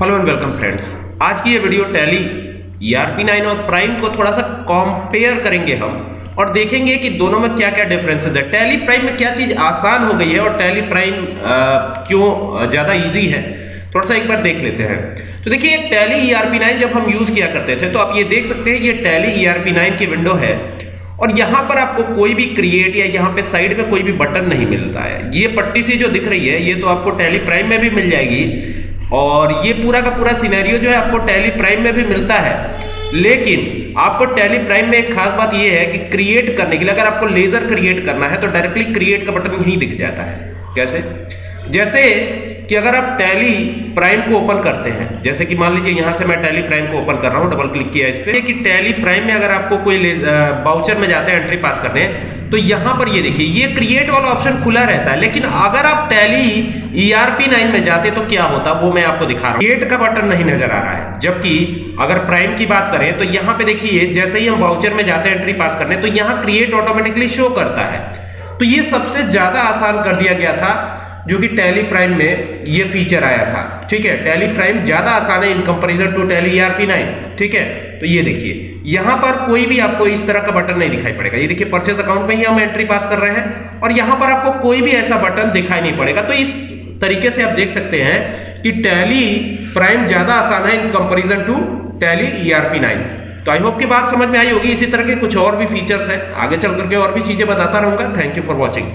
Hello and welcome friends आज की ये वीडियो टैली ईआरपी नाइन और प्राइम को थोड़ा सा कंपेयर करेंगे हम और देखेंगे कि दोनों में क्या क्या डिफरेंसेस है। टैली प्राइम में क्या चीज़ आसान हो गई है और टैली प्राइम क्यों ज़्यादा इजी है? थोड़ा सा एक बार देख लेते हैं। तो देखिए टैली नाइन जब हम यूज़ किया करते थे तो आप ये देख सकते हैं ये टैली नाइन की विंडो है और यहाँ पर आपको कोई भी क्रिएट या यहाँ पे साइड में कोई भी बटन नहीं मिलता है। ये पट्टी सी जो दिख रही है, ये तो आपको टैली प्राइम में भी मिल जाएगी। और ये पूरा का पूरा सिनेरियो जो है आपको टैली प्राइम में भी मिलता है। लेकिन आपको टैली प्राइम में एक खास बात ये है कि क्रिएट करने के लिए अगर आपको लेजर क्रिएट करना है तो डायरेक्टली क्रिएट का बटन यहीं दिख जाता है। कैसे? जैसे कि अगर आप टैली प्राइम को ओपन करते हैं, जैसे कि मान लीजिए यहाँ से मैं टैली प्राइम को ओपन कर रहा हूँ डबल क्लिक किया इस पे। कि टैली प्राइम में अगर आपको कोई बाउचर में जाते हैं एंट्री पास करने तो यहाँ पर ये देखिए, ये क्रिएट वाला ऑप्शन खुला रहता है, लेकिन अगर आप टैली ईआरपी नाइन में जाते तो क्या होता वो मैं आपको दिखा रहा हूँ। क्रिएट का बटन नहीं नज़र आ रहा है, जबकि अगर प्राइम की बात करें तो यहाँ पे देखिए जैसे ही हम बाउचर में जाते हैं एंट्री पास करने तो यहाँ क्रिएट ऑटोमेटिकली शो करता है। तो ये सबसे ज़्यादा आसान कर दिया गया था जो कि टैली प्राइम में ये फीचर आया था। ठीक है? टैली प्राइम ज़्यादा आसान है in comparison to Tally ERP nine ठीक है? तो ये देखिए, यहाँ पर कोई भी आपको इस तरह का बटन नहीं दिखाई पड़ेगा। ये देखिए परचेज अकाउंट में ही हम एंट्री पास कर रहे हैं और यहाँ पर आपको कोई भी ऐसा बटन दिखाई नहीं पड़ेगा। तो इस तरीके से आप देख सकते हैं कि टैली प्राइम ज़्यादा आसान है in comparison to Tally ERP nine तो आई होप की बात समझ में आई होगी। इसी तरह के कुछ और भी फीचर्स हैं। आगे चल करके और भी चीज़ें बताता रहूँगा। Thank you for watching